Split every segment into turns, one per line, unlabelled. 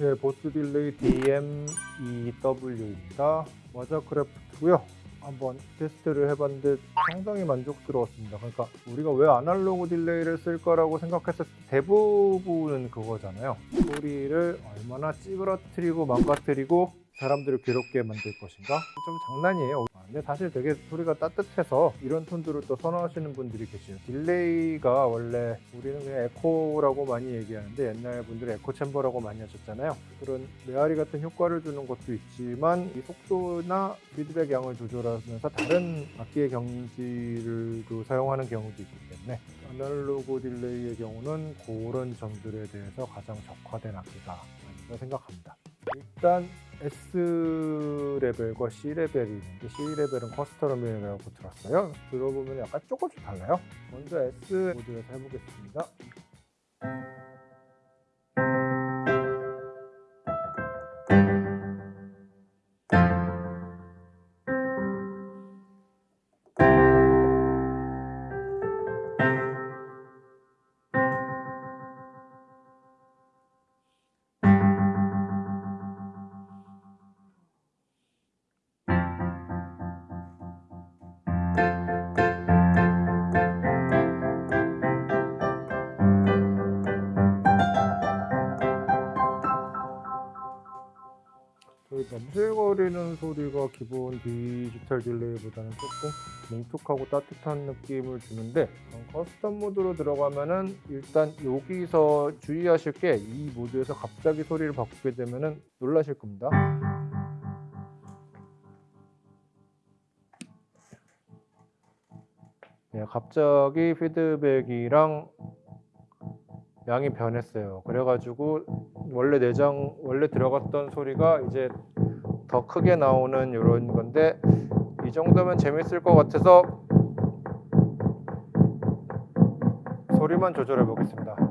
네, 보스 delay DM-2W입니다. 와자크래프트고요. 한번 테스트를 해봤는데 상당히 만족스러웠습니다. 그러니까 우리가 왜 아날로그 delay를 쓸까라고 생각했을 때 대부분은 그거잖아요. 소리를 얼마나 찌그러뜨리고 망가뜨리고 사람들을 괴롭게 만들 것인가? 좀 장난이에요. 아, 근데 사실 되게 소리가 따뜻해서 이런 톤들을 또 선호하시는 분들이 계세요. delay가 원래 우리는 그냥 에코라고 많이 얘기하는데 옛날 분들은 echo chamber라고 많이 하셨잖아요. 그런 메아리 같은 효과를 주는 것도 있지만 이 속도나 피드백 양을 조절하면서 다른 악기의 경지를 사용하는 경우도 있기 때문에 아날로그 delay의 경우는 그런 점들에 대해서 가장 최적화된 악기가 아닌가 생각합니다. 일단 S 레벨과 C 레벨이 있는데 C 레벨은 custom이라고 들었어요. 들어보면 약간 조금씩 달라요. 먼저 S 모드에서 해보겠습니다. 넘실거리는 소리가 기본 디지털 delay보다는 조금 뭉툭하고 따뜻한 느낌을 주는데 어, custom 모드로 들어가면은 일단 여기서 주의하실 게 이 모드에서 갑자기 소리를 바꾸게 되면은 놀라실 겁니다. 예, 갑자기 피드백이랑 양이 변했어요. 그래가지고 원래 내장 원래 들어갔던 소리가 이제 더 크게 나오는 이런 건데 이 정도면 재밌을 것 같아서 소리만 조절해 보겠습니다.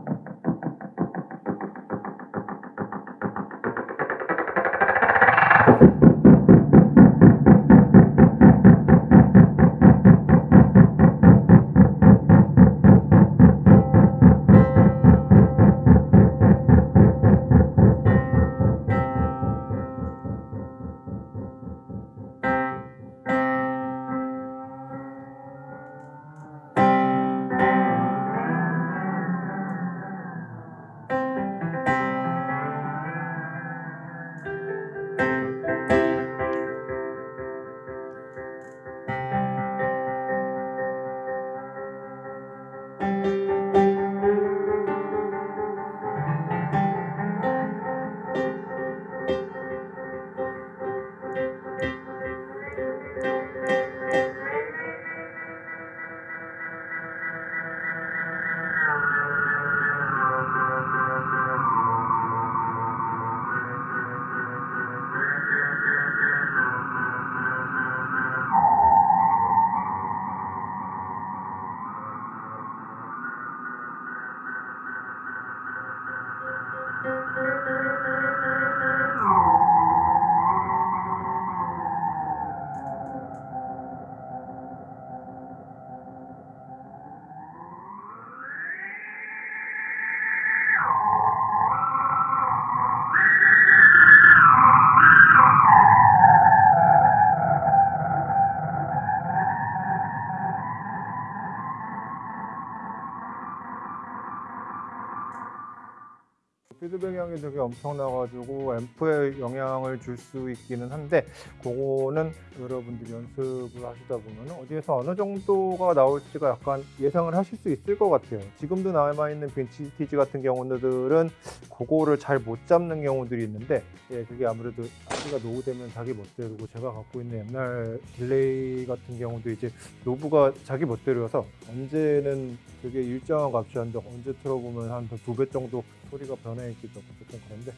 피드백 양이 되게 엄청나가지고 앰프에 영향을 줄 수 있기는 한데 그거는 여러분들이 연습을 하시다 보면 어디에서 어느 정도가 나올지가 약간 예상을 하실 수 있을 것 같아요. 지금도 남아있는 빈티지 같은 경우들은 그거를 잘 못 잡는 경우들이 있는데 예, 그게 아무래도 악기가 노후되면 자기 멋대로고 제가 갖고 있는 옛날 delay 같은 경우도 이제 knob가 자기 멋대로여서 언제는 되게 일정한 값이 한데 언제 틀어보면 한 두 배 정도 소리가 변해 있기도 어쨌든 그런데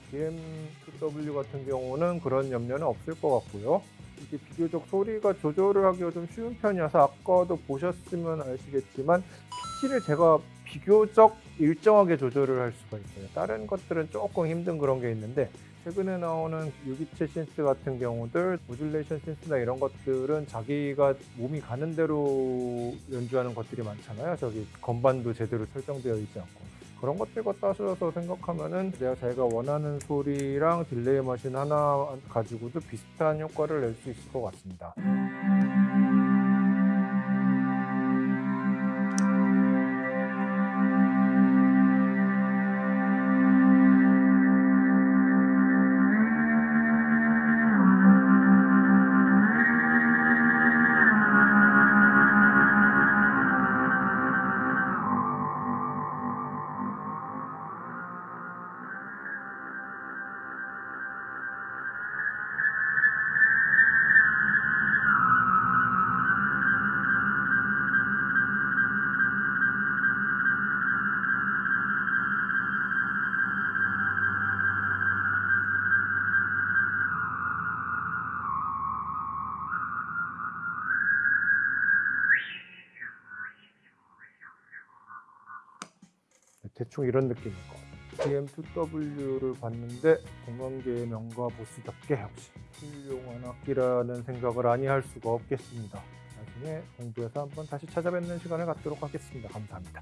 DM2W 같은 경우는 그런 염려는 없을 것 같고요. 이게 비교적 소리가 조절을 하기가 좀 쉬운 편이어서 아까도 보셨으면 아시겠지만 피치를 제가 비교적 일정하게 조절을 할 수가 있어요. 다른 것들은 조금 힘든 그런 게 있는데 최근에 나오는 유기체 신스 같은 경우들 모듈레이션 신스나 이런 것들은 자기가 몸이 가는 대로 연주하는 것들이 많잖아요. 저기 건반도 제대로 설정되어 있지 않고 그런 것들과 따져서 생각하면은 내가 자기가 원하는 소리랑 delay machine 하나 가지고도 비슷한 효과를 낼 수 있을 것 같습니다. 대충 이런 느낌일 것 같아요. DM2W를 봤는데 공간계의 명가 보스답게 역시 훌륭한 악기라는 생각을 아니 할 수가 없겠습니다. 나중에 공부해서 한번 다시 찾아뵙는 시간을 갖도록 하겠습니다. 감사합니다.